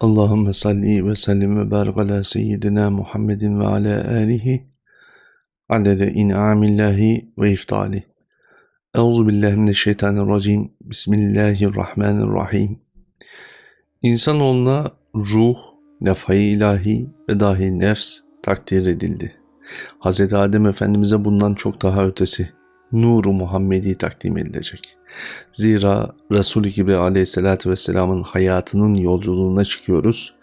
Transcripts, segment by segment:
Allahümme salli ve sellim ve barik ala seyyidina Muhammedin ve ala alihi adede in'amillahi ve iftali. Euzu billahi mineşşeytanirracim. Bismillahirrahmanirrahim. İnsanoğluna ruh, nefai ilahi ve dahi nefs takdir edildi. Hz. Adem Efendimiz'e bundan çok daha ötesi nuru Muhammedi takdim edilecek. Zira Resul-i Kibri aleyhissalatü vesselamın hayatının yolculuğuna çıkıyoruz.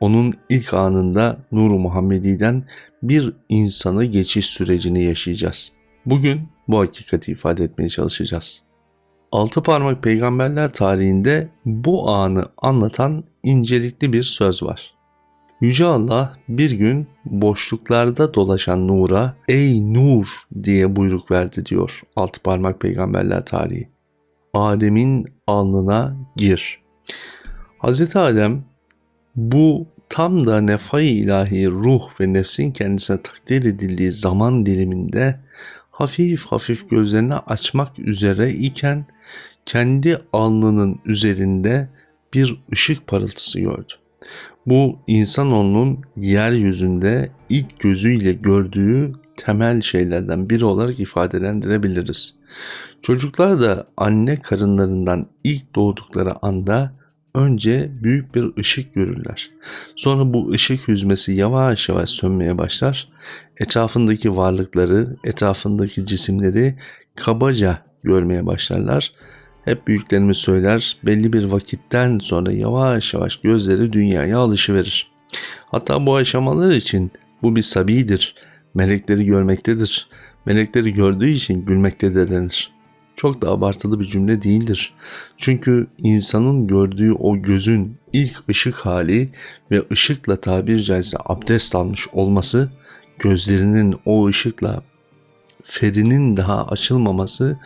Onun ilk anında Nuru Muhammedi'den bir insanı geçiş sürecini yaşayacağız. Bugün bu hakikati ifade etmeye çalışacağız. Altı parmak peygamberler tarihinde bu anı anlatan incelikli bir söz var. Yüce Allah bir gün boşluklarda dolaşan Nur'a ey Nur diye buyruk verdi diyor altı parmak peygamberler tarihi. Adem'in alnına gir. Hz. Adem bu tam da nefai ilahi ruh ve nefsin kendisine takdir edildiği zaman diliminde hafif hafif gözlerini açmak üzere iken kendi alnının üzerinde bir ışık parıltısı gördü. Bu insanoğlunun yeryüzünde ilk gözüyle gördüğü temel şeylerden biri olarak ifadelendirebiliriz. Çocuklar da anne karınlarından ilk doğdukları anda önce büyük bir ışık görürler. Sonra bu ışık hüzmesi yavaş yavaş sönmeye başlar. Etrafındaki varlıkları, etrafındaki cisimleri kabaca görmeye başlarlar hep büyüklerimiz söyler belli bir vakitten sonra yavaş yavaş gözleri dünyaya alışıverir. Hatta bu aşamalar için bu bir sabidir. Melekleri görmektedir. Melekleri gördüğü için gülmektedir denir. Çok da abartılı bir cümle değildir. Çünkü insanın gördüğü o gözün ilk ışık hali ve ışıkla tabir caizse abdest almış olması gözlerinin o ışıkla ferinin daha açılmaması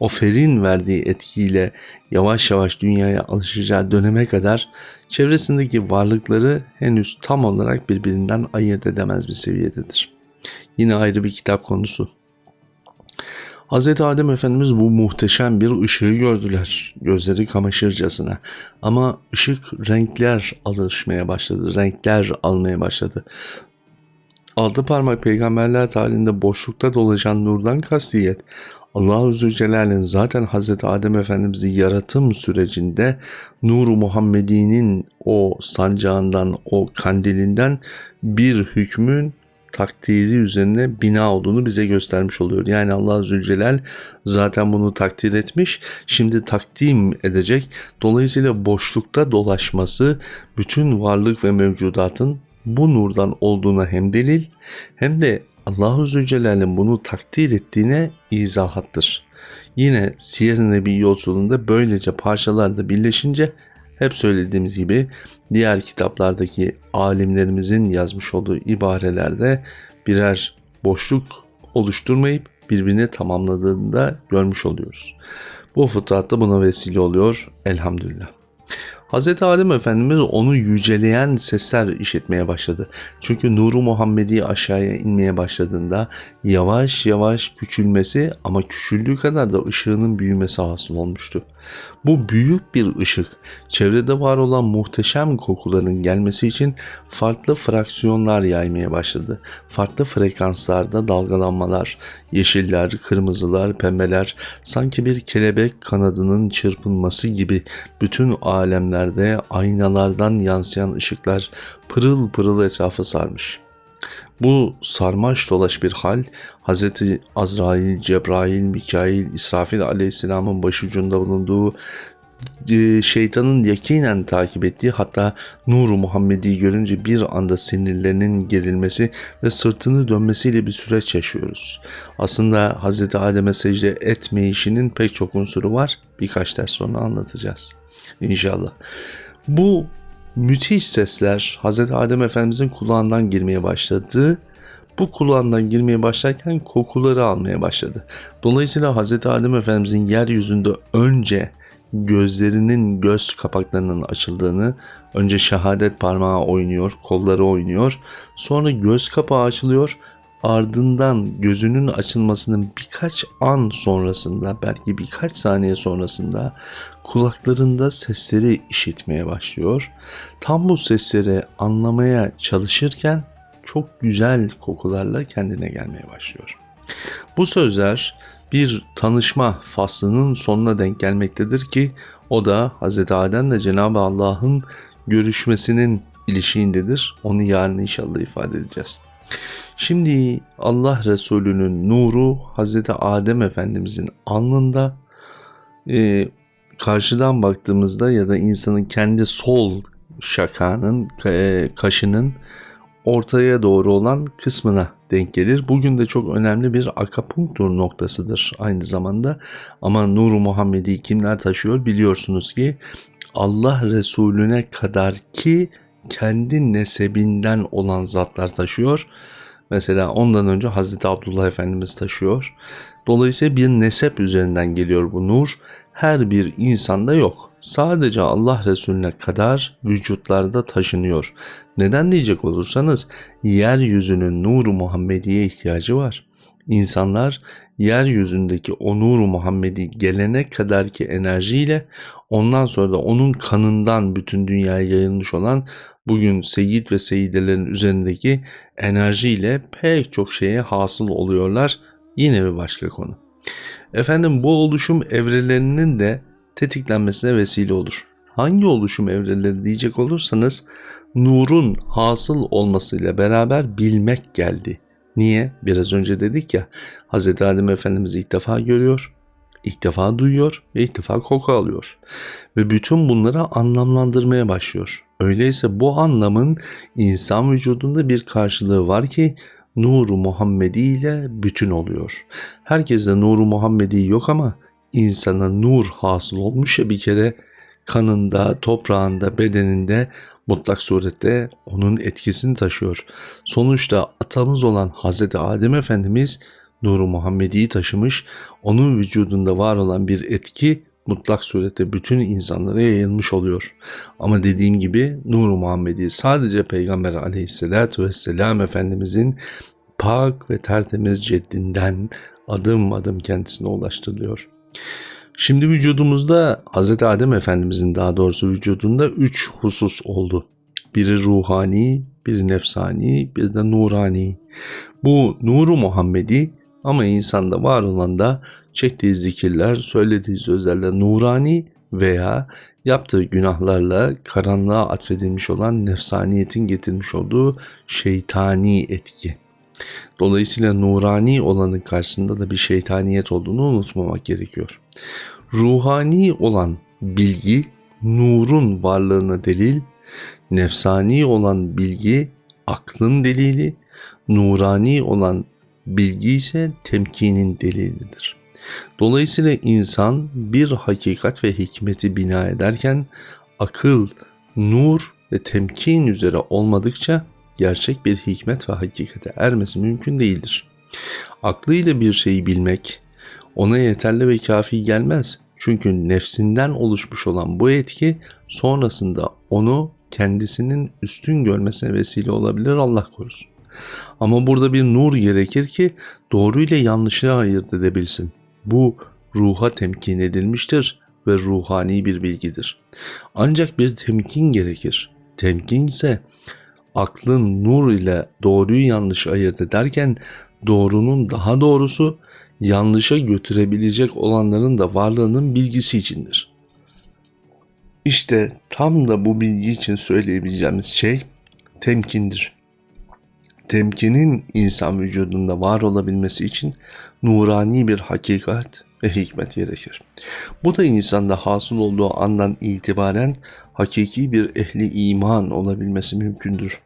o ferin verdiği etkiyle yavaş yavaş dünyaya alışacağı döneme kadar çevresindeki varlıkları henüz tam olarak birbirinden ayırt edemez bir seviyededir. Yine ayrı bir kitap konusu. Hz. Adem Efendimiz bu muhteşem bir ışığı gördüler. Gözleri kamaşırcasına. Ama ışık renkler alışmaya başladı. Renkler almaya başladı. Altı parmak peygamberler tarihinde boşlukta dolaşan nurdan kastiyet Allah-u Zülcelal'in zaten Hz. Adem Efendimiz'i yaratım sürecinde Nur-u Muhammedi'nin o sancağından, o kandilinden bir hükmün takdiri üzerine bina olduğunu bize göstermiş oluyor. Yani Allah Zülcelal zaten bunu takdir etmiş, şimdi takdim edecek. Dolayısıyla boşlukta dolaşması bütün varlık ve mevcudatın bu nurdan olduğuna hem delil hem de Allahu Zülcelal'in bunu takdir ettiğine izahattır. Yine Siyer-i Nebi yolculuğunda böylece parçalarda birleşince hep söylediğimiz gibi diğer kitaplardaki alimlerimizin yazmış olduğu ibarelerde birer boşluk oluşturmayıp birbirini tamamladığını da görmüş oluyoruz. Bu fıtrat da buna vesile oluyor elhamdülillah. Hz. Adem Efendimiz onu yüceleyen sesler işitmeye başladı. Çünkü nuru Muhammedi aşağıya inmeye başladığında yavaş yavaş küçülmesi ama küçüldüğü kadar da ışığının büyümesi hasıl olmuştu. Bu büyük bir ışık çevrede var olan muhteşem kokuların gelmesi için farklı fraksiyonlar yaymaya başladı. Farklı frekanslarda dalgalanmalar, yeşiller, kırmızılar, pembeler sanki bir kelebek kanadının çırpınması gibi bütün alemlerde aynalardan yansıyan ışıklar pırıl pırıl etrafı sarmış.'' Bu sarmaş dolaş bir hal Hz. Azrail, Cebrail, Mikail, İsrafil aleyhisselamın başucunda bulunduğu şeytanın yakinen takip ettiği hatta nuru Muhammedi görünce bir anda sinirlerinin gerilmesi ve sırtını dönmesiyle bir süreç yaşıyoruz. Aslında Hz. Adem'e secde etme işinin pek çok unsuru var. Birkaç ders sonra anlatacağız. İnşallah. Bu müthiş sesler Hz. Adem Efendimizin kulağından girmeye başladı. Bu kulağından girmeye başlarken kokuları almaya başladı. Dolayısıyla Hz. Adem Efendimizin yeryüzünde önce gözlerinin göz kapaklarının açıldığını, önce şehadet parmağı oynuyor, kolları oynuyor, sonra göz kapağı açılıyor, ardından gözünün açılmasının birkaç an sonrasında belki birkaç saniye sonrasında kulaklarında sesleri işitmeye başlıyor. Tam bu sesleri anlamaya çalışırken çok güzel kokularla kendine gelmeye başlıyor. Bu sözler bir tanışma faslının sonuna denk gelmektedir ki o da Hz. Adem ile Cenab-ı Allah'ın görüşmesinin ilişiğindedir. Onu yarın inşallah ifade edeceğiz. Şimdi Allah Resulü'nün nuru Hz. Adem Efendimizin alnında e, karşıdan baktığımızda ya da insanın kendi sol şakanın, e, kaşının ortaya doğru olan kısmına denk gelir. Bugün de çok önemli bir akapunktur noktasıdır aynı zamanda. Ama Nuru Muhammedi kimler taşıyor biliyorsunuz ki Allah Resulüne kadar ki kendi nesebinden olan zatlar taşıyor. Mesela ondan önce Hazreti Abdullah Efendimiz taşıyor. Dolayısıyla bir nesep üzerinden geliyor bu nur. Her bir insanda yok. Sadece Allah Resulüne kadar vücutlarda taşınıyor. Neden diyecek olursanız yeryüzünün nuru Muhammediye ihtiyacı var. İnsanlar yeryüzündeki o nuru Muhammedi gelene kadarki enerjiyle ondan sonra da onun kanından bütün dünyaya yayılmış olan bugün seyit ve seyidelerin üzerindeki enerjiyle pek çok şeye hasıl oluyorlar. Yine bir başka konu. Efendim bu oluşum evrelerinin de tetiklenmesine vesile olur. Hangi oluşum evreleri diyecek olursanız nurun hasıl olmasıyla beraber bilmek geldi. Niye? Biraz önce dedik ya Hz. Adem Efendimiz ilk defa görüyor, ilk defa duyuyor ve ilk defa koku alıyor. Ve bütün bunları anlamlandırmaya başlıyor. Öyleyse bu anlamın insan vücudunda bir karşılığı var ki nuru Muhammedi ile bütün oluyor. Herkeste nuru Muhammedi yok ama insana nur hasıl olmuş ya bir kere kanında, toprağında, bedeninde mutlak surette onun etkisini taşıyor. Sonuçta atamız olan Hazreti Adem Efendimiz Nuru Muhammedi'yi taşımış, onun vücudunda var olan bir etki mutlak surette bütün insanlara yayılmış oluyor. Ama dediğim gibi Nuru Muhammedi sadece Peygamber aleyhissalatü vesselam Efendimizin pak ve tertemiz ceddinden adım adım kendisine ulaştırılıyor. Şimdi vücudumuzda Hz. Adem Efendimizin daha doğrusu vücudunda üç husus oldu. Biri ruhani, biri nefsani, bir de nurani. Bu nuru Muhammedi ama insanda var olan da çektiği zikirler, söylediği sözlerle nurani veya yaptığı günahlarla karanlığa atfedilmiş olan nefsaniyetin getirmiş olduğu şeytani etki. Dolayısıyla nurani olanın karşısında da bir şeytaniyet olduğunu unutmamak gerekiyor. Ruhani olan bilgi nurun varlığına delil, nefsani olan bilgi aklın delili, nurani olan bilgi ise temkinin delilidir. Dolayısıyla insan bir hakikat ve hikmeti bina ederken akıl, nur ve temkin üzere olmadıkça gerçek bir hikmet ve hakikate ermesi mümkün değildir. Aklıyla bir şeyi bilmek ona yeterli ve kafi gelmez. Çünkü nefsinden oluşmuş olan bu etki sonrasında onu kendisinin üstün görmesine vesile olabilir Allah korusun. Ama burada bir nur gerekir ki doğru ile yanlışı ayırt edebilsin. Bu ruha temkin edilmiştir ve ruhani bir bilgidir. Ancak bir temkin gerekir. Temkin ise aklın nur ile doğruyu yanlış ayırt ederken doğrunun daha doğrusu yanlışa götürebilecek olanların da varlığının bilgisi içindir. İşte tam da bu bilgi için söyleyebileceğimiz şey temkindir. Temkinin insan vücudunda var olabilmesi için nurani bir hakikat ve hikmet gerekir. Bu da insanda hasıl olduğu andan itibaren hakiki bir ehli iman olabilmesi mümkündür.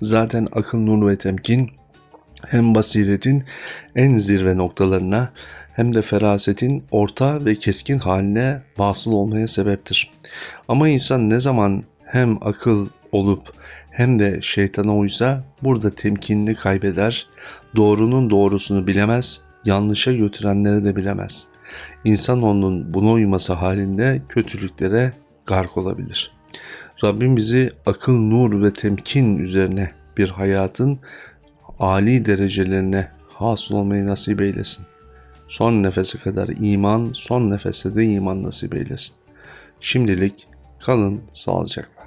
Zaten akıl, nur ve temkin hem basiretin en zirve noktalarına hem de ferasetin orta ve keskin haline vasıl olmaya sebeptir. Ama insan ne zaman hem akıl olup hem de şeytana uysa burada temkinini kaybeder, doğrunun doğrusunu bilemez, yanlışa götürenleri de bilemez. İnsan onun buna uyması halinde kötülüklere gark olabilir. Rabbim bizi akıl, nur ve temkin üzerine bir hayatın âli derecelerine hasıl olmayı nasip eylesin. Son nefese kadar iman, son nefeste de iman nasip eylesin. Şimdilik kalın sağlıcakla.